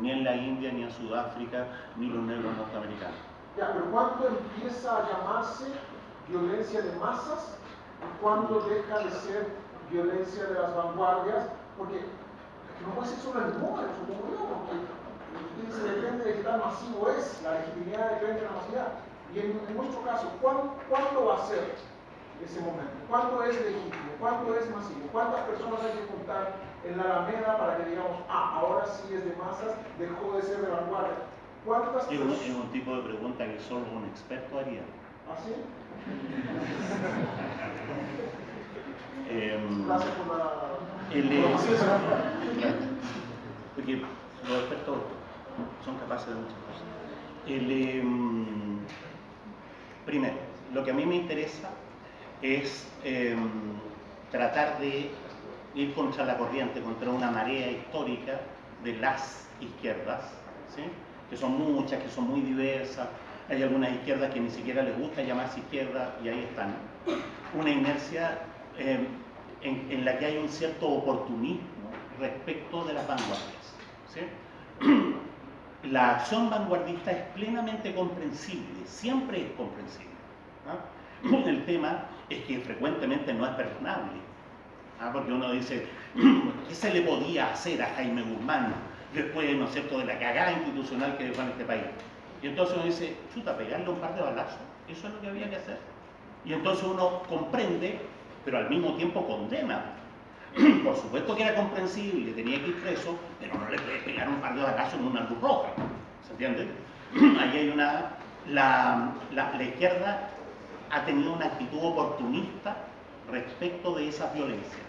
ni en la India, ni en Sudáfrica, ni los negros norteamericanos. Ya, pero ¿cuándo empieza a llamarse violencia de masas y cuándo deja de ser violencia de las vanguardias? Porque no puede ser solo el número, porque se depende de qué tan masivo es, la legitimidad depende de la masividad. Y en, nuestro caso, ¿cuándo, ¿cuándo, va a ser ese momento? ¿Cuándo es legítimo? ¿Cuándo es masivo? ¿Cuántas personas hay que contar en la Alameda para que digamos, ah, ahora sí es de masas, dejó de ser de vanguardia? ¿Cuántas es, un, es un tipo de pregunta que solo un experto haría. ¿Ah, sí? eh, Gracias por la... El, porque los expertos son capaces de muchas cosas. El, eh, primero, lo que a mí me interesa es eh, tratar de ir contra la corriente, contra una marea histórica de las izquierdas, ¿sí? que son muchas, que son muy diversas. Hay algunas izquierdas que ni siquiera les gusta llamarse izquierda y ahí están. Una inercia eh, en, en, la que hay un cierto oportunismo respecto de las vanguardias. La acción vanguardista es plenamente comprensible, siempre es comprensible. ¿no? El tema es que frecuentemente no es perdonable, ¿no? porque uno dice, ¿qué se le podía hacer a Jaime Guzmán después, ¿no es cierto?, de la cagada institucional que dejó en este país. Y entonces uno dice, chuta, pegarle un par de balazos, eso es lo que había que hacer. Y entonces uno comprende, pero al mismo tiempo condena. Por supuesto que era comprensible, tenía que ir preso, pero no le puede pegar un par de balazos en una luz roja. ¿Se entiende? Ahí hay una... La, la, la izquierda ha tenido una actitud oportunista respecto de esas violencias.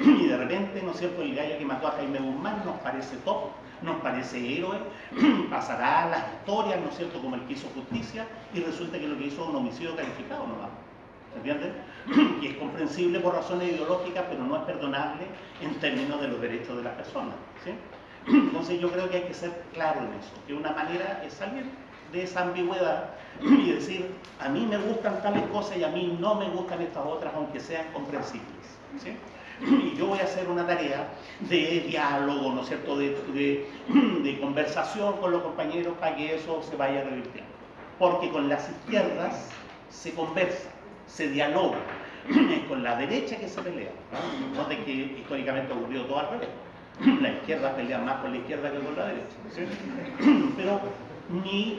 Y de repente, ¿no es cierto?, el gallo que mató a Jaime Guzmán nos parece top, nos parece héroe, pasará a las historias, ¿no es cierto?, como el que hizo justicia, y resulta que lo que hizo es un homicidio calificado nomás. ¿Se entiende? Que es comprensible por razones ideológicas, pero no es perdonable en términos de los derechos de las personas. ¿sí? Entonces yo creo que hay que ser claro en eso, que una manera es salir de esa ambigüedad y decir, a mí me gustan tales cosas y a mí no me gustan estas otras, aunque sean comprensibles. Y yo voy a hacer una tarea de diálogo, ¿no es cierto?, de, de, conversación con los compañeros para que eso se vaya revirtiendo. Porque con las izquierdas se conversa, se dialoga, es con la derecha que se pelea, ¿no? de que históricamente ha ocurrido todo al revés. La izquierda pelea más con la izquierda que con la derecha. Pero mi,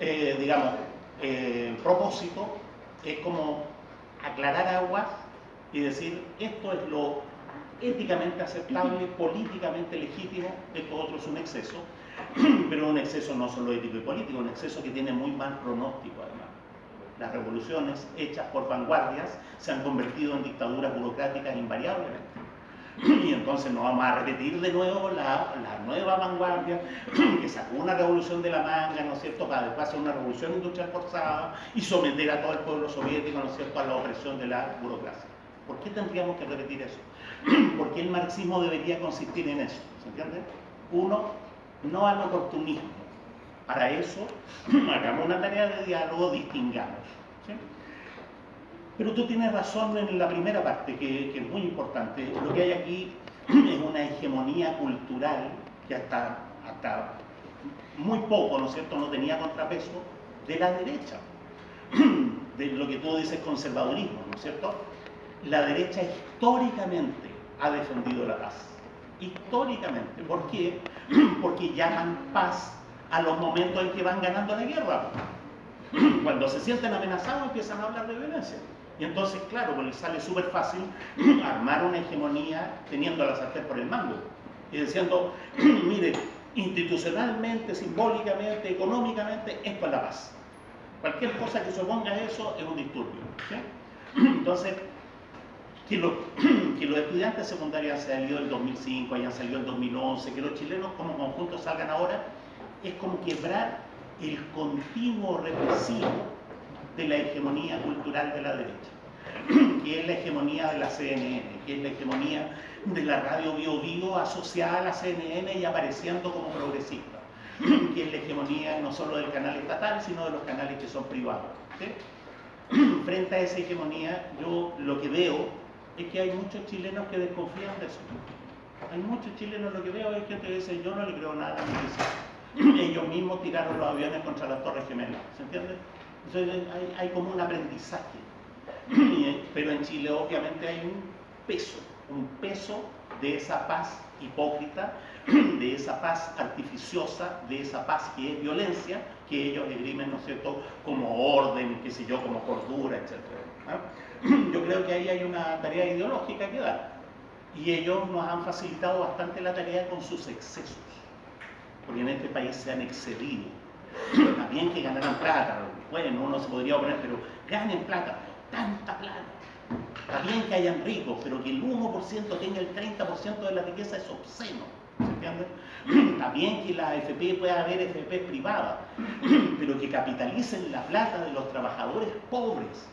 eh, digamos, eh, propósito es como aclarar aguas y decir esto es lo éticamente aceptable, políticamente legítimo, esto otro es un exceso, pero un exceso no solo ético y político, un exceso que tiene muy mal pronóstico además. Las revoluciones hechas por vanguardias se han convertido en dictaduras burocráticas invariablemente. Y entonces no vamos a repetir de nuevo la, la, nueva vanguardia que sacó una revolución de la manga, ¿no es cierto?, para después hacer una revolución industrial forzada y someter a todo el pueblo soviético, ¿no es cierto?, a la opresión de la burocracia. ¿Por qué tendríamos que repetir eso? Porque el marxismo debería consistir en eso, ¿se entiende? Uno, no al oportunismo. Para eso, hagamos una tarea de diálogo, distingamos. ¿sí? Pero tú tienes razón en la primera parte, que, que, es muy importante. Lo que hay aquí es una hegemonía cultural que hasta, hasta muy poco, ¿no es cierto?, no tenía contrapeso de la derecha, de lo que tú dices conservadurismo, ¿no es cierto? La derecha históricamente ha defendido la paz. Históricamente. ¿Por qué? Porque llaman paz a los momentos en que van ganando la guerra. Cuando se sienten amenazados empiezan a hablar de violencia. Y entonces, claro, pues les sale súper fácil armar una hegemonía teniendo a la sartén por el mango. Y diciendo, mire, institucionalmente, simbólicamente, económicamente, esto es la paz. Cualquier cosa que se oponga a eso es un disturbio. Entonces, que los, que los estudiantes secundarios hayan salido en 2005, hayan salido en 2011, que los chilenos como conjunto salgan ahora, es como quebrar el continuo represivo de la hegemonía cultural de la derecha, que es la hegemonía de la CNN, que es la hegemonía de la radio Bio asociada a la CNN y apareciendo como progresista, que es la hegemonía no solo del canal estatal, sino de los canales que son privados. Frente a esa hegemonía, yo lo que veo es que hay muchos chilenos que desconfían de eso. Hay muchos chilenos, lo que veo es que dice, yo no le creo nada a mi Ellos mismos tiraron los aviones contra las torres gemelas, ¿se entiende? Entonces hay, como un aprendizaje. Pero en Chile obviamente hay un peso, un peso de esa paz hipócrita, de esa paz artificiosa, de esa paz que es violencia, que ellos esgrimen, ¿no es cierto?, como orden, qué sé yo, como cordura, etc. Yo creo que ahí hay una tarea ideológica que dar. Y ellos nos han facilitado bastante la tarea con sus excesos, porque en este país se han excedido. También que ganaran plata, bueno, uno se podría oponer, pero ganen plata, tanta plata Está bien que hayan ricos, pero que el 1% tenga el 30% de la riqueza es obsceno. ¿Se entiende? Bien que la AFP pueda haber FP privada, pero que capitalicen la plata de los trabajadores pobres.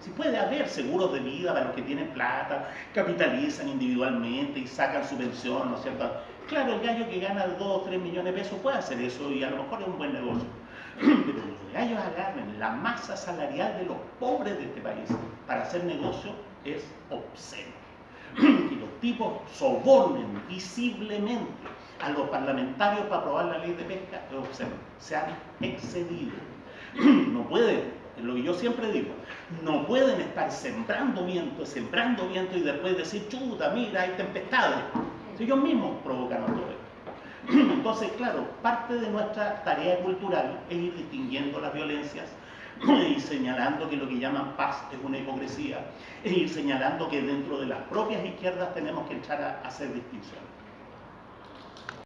Si puede haber seguros de vida para los que tienen plata, capitalizan individualmente y sacan su pensión, ¿no es cierto? Claro, el gallo que gana 2 o 3 millones de pesos puede hacer eso y a lo mejor es un buen negocio. Pero los gallos agarren la masa salarial de los pobres de este país para hacer negocio es obsceno. Que los tipos sobornen visiblemente a los parlamentarios para aprobar la ley de pesca es obsceno. Se han excedido. No pueden, lo que yo siempre digo, no pueden estar sembrando viento, sembrando viento y después decir, chuta, mira, hay tempestades. Ellos mismos provocan todo esto. Entonces, claro, parte de nuestra tarea cultural es ir distinguiendo las violencias y señalando que lo que llaman paz es una hipocresía, es ir señalando que dentro de las propias izquierdas tenemos que echar a hacer distinciones.